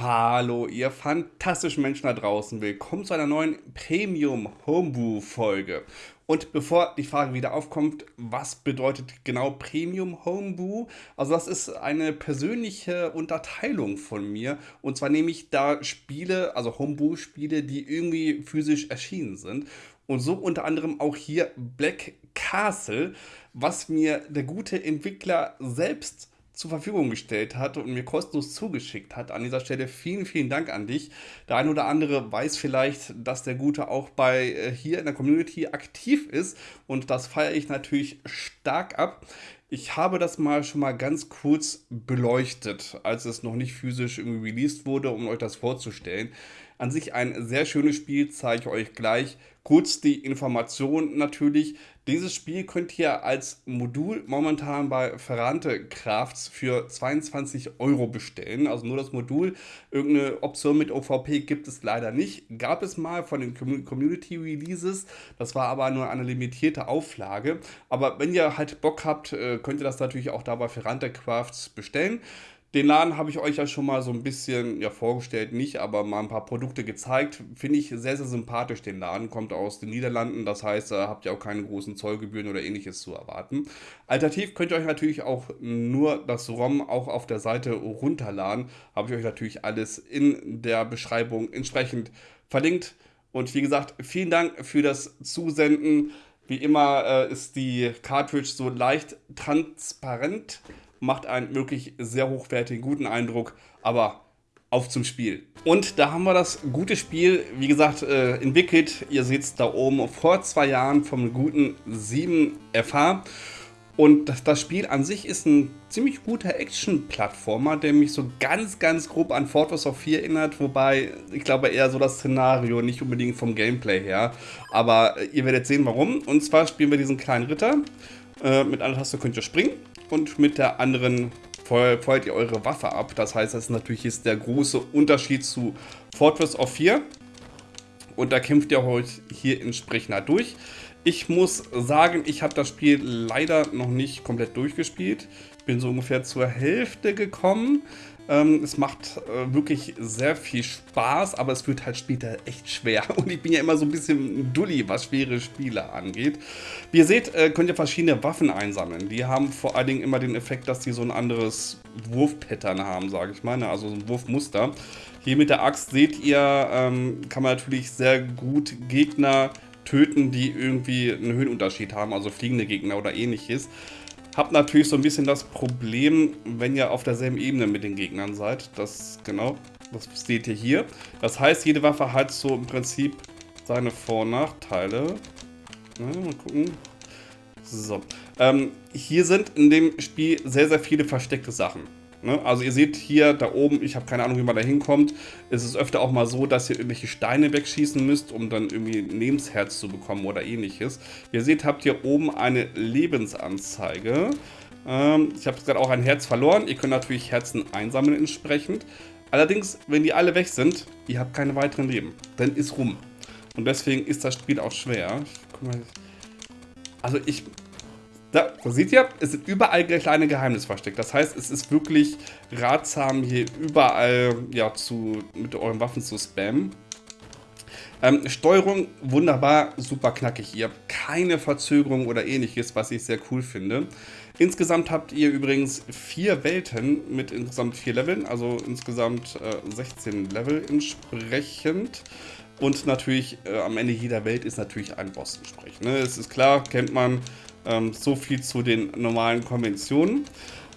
Hallo, ihr fantastischen Menschen da draußen. Willkommen zu einer neuen Premium Homebrew Folge. Und bevor die Frage wieder aufkommt, was bedeutet genau Premium Homebrew? Also das ist eine persönliche Unterteilung von mir. Und zwar nehme ich da Spiele, also Homebrew-Spiele, die irgendwie physisch erschienen sind. Und so unter anderem auch hier Black Castle, was mir der gute Entwickler selbst zur Verfügung gestellt hat und mir kostenlos zugeschickt hat. An dieser Stelle vielen, vielen Dank an dich. Der eine oder andere weiß vielleicht, dass der Gute auch bei äh, hier in der Community aktiv ist und das feiere ich natürlich stark ab. Ich habe das mal schon mal ganz kurz beleuchtet, als es noch nicht physisch irgendwie released wurde, um euch das vorzustellen. An sich ein sehr schönes Spiel, zeige ich euch gleich. Kurz die Information natürlich. Dieses Spiel könnt ihr als Modul momentan bei Ferrante Crafts für 22 Euro bestellen. Also nur das Modul. Irgendeine Option mit OVP gibt es leider nicht. Gab es mal von den Community Releases. Das war aber nur eine limitierte Auflage. Aber wenn ihr halt Bock habt, äh, könnt ihr das natürlich auch da bei Ferrante Crafts bestellen. Den Laden habe ich euch ja schon mal so ein bisschen ja, vorgestellt, nicht, aber mal ein paar Produkte gezeigt. Finde ich sehr, sehr sympathisch, den Laden. Kommt aus den Niederlanden, das heißt, da habt ihr auch keine großen Zollgebühren oder ähnliches zu erwarten. Alternativ könnt ihr euch natürlich auch nur das ROM auch auf der Seite runterladen. Habe ich euch natürlich alles in der Beschreibung entsprechend verlinkt. Und wie gesagt, vielen Dank für das Zusenden. Wie immer äh, ist die Cartridge so leicht transparent macht einen wirklich sehr hochwertigen, guten Eindruck, aber auf zum Spiel. Und da haben wir das gute Spiel, wie gesagt, äh, entwickelt. Ihr seht es da oben vor zwei Jahren vom guten 7FH. Und das, Spiel an sich ist ein ziemlich guter Action-Plattformer, der mich so ganz, ganz grob an Fortress of 4 erinnert. Wobei, ich glaube eher so das Szenario, nicht unbedingt vom Gameplay her. Aber äh, ihr werdet sehen, warum. Und zwar spielen wir diesen kleinen Ritter. Äh, mit einer Taste könnt ihr springen und mit der anderen feuert ihr eure Waffe ab. Das heißt, das ist natürlich ist der große Unterschied zu Fortress of 4. Und da kämpft ihr euch hier entsprechend durch. Ich muss sagen, ich habe das Spiel leider noch nicht komplett durchgespielt. Bin so ungefähr zur Hälfte gekommen. Ähm, es macht äh, wirklich sehr viel Spaß, aber es wird halt später echt schwer. Und ich bin ja immer so ein bisschen dulli, was schwere Spiele angeht. Wie ihr seht, äh, könnt ihr verschiedene Waffen einsammeln. Die haben vor allen Dingen immer den Effekt, dass sie so ein anderes Wurfpattern haben, sage ich mal. Ne? Also so ein Wurfmuster. Hier mit der Axt seht ihr, ähm, kann man natürlich sehr gut Gegner töten, die irgendwie einen Höhenunterschied haben, also fliegende Gegner oder ähnliches. Habt natürlich so ein bisschen das Problem, wenn ihr auf derselben Ebene mit den Gegnern seid. Das, genau, das seht ihr hier. Das heißt, jede Waffe hat so im Prinzip seine Vor- und Nachteile. Na, mal gucken. So. Ähm, hier sind in dem Spiel sehr, sehr viele versteckte Sachen. Ne? Also ihr seht hier da oben, ich habe keine Ahnung, wie man da hinkommt. Es ist öfter auch mal so, dass ihr irgendwelche Steine wegschießen müsst, um dann irgendwie ein Lebensherz zu bekommen oder ähnliches. Ihr seht, habt ihr oben eine Lebensanzeige. Ähm, ich habe gerade auch ein Herz verloren. Ihr könnt natürlich Herzen einsammeln entsprechend. Allerdings, wenn die alle weg sind, ihr habt keine weiteren Leben. Dann ist rum. Und deswegen ist das Spiel auch schwer. Also ich da, da seht ihr, es sind überall kleine Geheimnisse versteckt. Das heißt, es ist wirklich ratsam, hier überall ja, zu, mit euren Waffen zu spammen. Ähm, Steuerung wunderbar, super knackig. Ihr habt keine Verzögerung oder ähnliches, was ich sehr cool finde. Insgesamt habt ihr übrigens vier Welten mit insgesamt vier Leveln, also insgesamt äh, 16 Level entsprechend. Und natürlich äh, am Ende jeder Welt ist natürlich ein Boss entsprechend. Ne? Es ist klar, kennt man, ähm, so viel zu den normalen Konventionen.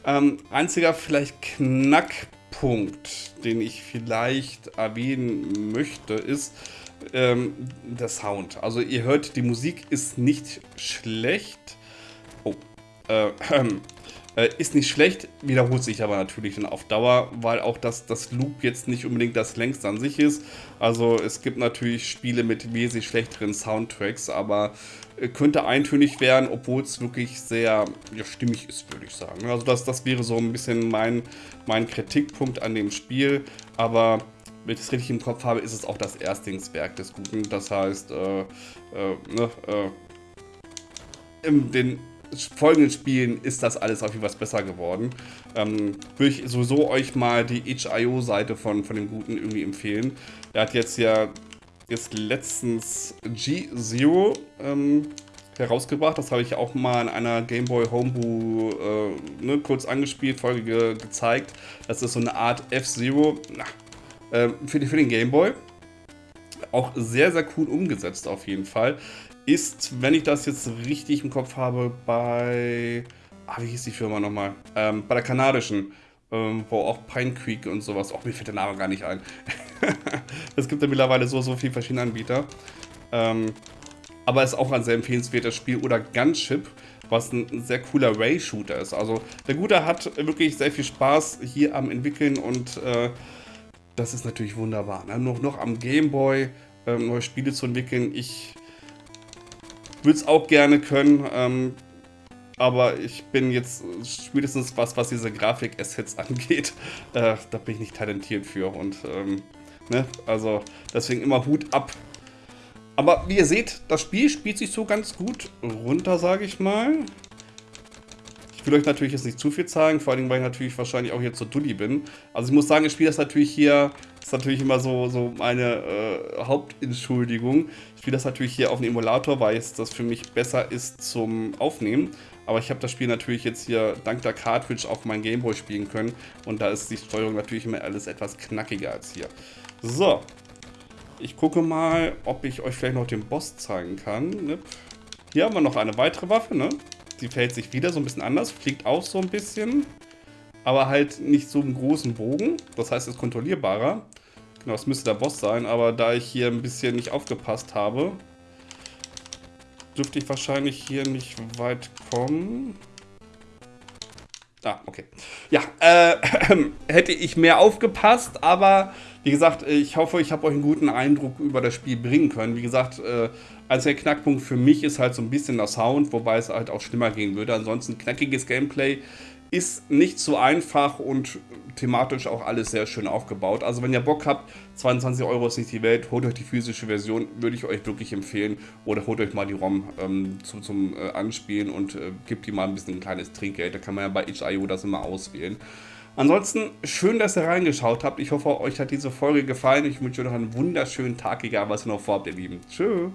Ähm, einziger vielleicht Knackpunkt, den ich vielleicht erwähnen möchte, ist ähm, der Sound. Also ihr hört, die Musik ist nicht schlecht. Oh, äh, äh, ist nicht schlecht, wiederholt sich aber natürlich dann auf Dauer, weil auch das, das Loop jetzt nicht unbedingt das längste an sich ist. Also es gibt natürlich Spiele mit wesentlich schlechteren Soundtracks, aber äh, könnte eintönig werden, obwohl es wirklich sehr ja, stimmig ist, würde ich sagen. Also das, das wäre so ein bisschen mein, mein Kritikpunkt an dem Spiel, aber wenn ich das richtig im Kopf habe, ist es auch das Erstlingswerk des Guten. Das heißt, äh, äh, ne, äh, den folgenden Spielen ist das alles auf jeden Fall besser geworden. Ähm, würde ich sowieso euch mal die itch.io-Seite von, von dem Guten irgendwie empfehlen. Er hat jetzt ja jetzt letztens G-Zero ähm, herausgebracht. Das habe ich auch mal in einer Game Boy Homebrew äh, ne, kurz angespielt, Folge ge gezeigt. Das ist so eine Art F-Zero äh, für, für den Game Boy. Auch sehr, sehr cool umgesetzt auf jeden Fall. Ist, wenn ich das jetzt richtig im Kopf habe, bei... Ah, wie hieß die Firma nochmal? Ähm, bei der kanadischen, ähm, wo auch Pine Creek und sowas... Auch mir fällt der Name gar nicht ein. es gibt ja mittlerweile so, so viele verschiedene Anbieter. Ähm, aber ist auch ein sehr empfehlenswertes Spiel. Oder Gunship, was ein sehr cooler Ray-Shooter ist. Also der Gute hat wirklich sehr viel Spaß hier am Entwickeln und äh, das ist natürlich wunderbar. Ne? Noch, noch am Gameboy ähm, neue Spiele zu entwickeln. Ich würde es auch gerne können, ähm, aber ich bin jetzt spätestens was, was diese Grafik-Assets angeht, äh, da bin ich nicht talentiert für und ähm, ne? also deswegen immer Hut ab aber wie ihr seht, das Spiel spielt sich so ganz gut runter, sage ich mal. Ich will euch natürlich jetzt nicht zu viel zeigen, vor allem, weil ich natürlich wahrscheinlich auch hier zu Dulli bin. Also ich muss sagen, ich spiele das natürlich hier, das ist natürlich immer so, so meine äh, Hauptentschuldigung. Ich spiele das natürlich hier auf dem Emulator, weil es das für mich besser ist zum Aufnehmen. Aber ich habe das Spiel natürlich jetzt hier dank der Cartridge auf meinem Gameboy spielen können. Und da ist die Steuerung natürlich immer alles etwas knackiger als hier. So, ich gucke mal, ob ich euch vielleicht noch den Boss zeigen kann. Hier haben wir noch eine weitere Waffe, ne? Die verhält sich wieder so ein bisschen anders, fliegt auch so ein bisschen, aber halt nicht so einen großen Bogen. Das heißt, ist kontrollierbarer. Genau, das müsste der Boss sein, aber da ich hier ein bisschen nicht aufgepasst habe, dürfte ich wahrscheinlich hier nicht weit kommen. Ah, okay. Ja, äh, hätte ich mehr aufgepasst, aber wie gesagt, ich hoffe, ich habe euch einen guten Eindruck über das Spiel bringen können. Wie gesagt, äh, als der Knackpunkt für mich ist halt so ein bisschen der Sound, wobei es halt auch schlimmer gehen würde. Ansonsten knackiges Gameplay ist nicht so einfach und thematisch auch alles sehr schön aufgebaut. Also wenn ihr Bock habt, 22 Euro ist nicht die Welt, holt euch die physische Version, würde ich euch wirklich empfehlen. Oder holt euch mal die ROM ähm, zu, zum äh, Anspielen und äh, gebt die mal ein bisschen ein kleines Trinkgeld. Da kann man ja bei itch.io das immer auswählen. Ansonsten schön, dass ihr reingeschaut habt. Ich hoffe, euch hat diese Folge gefallen. Ich wünsche euch noch einen wunderschönen Tag, egal was ihr noch vorhabt, ihr Lieben. Tschüss.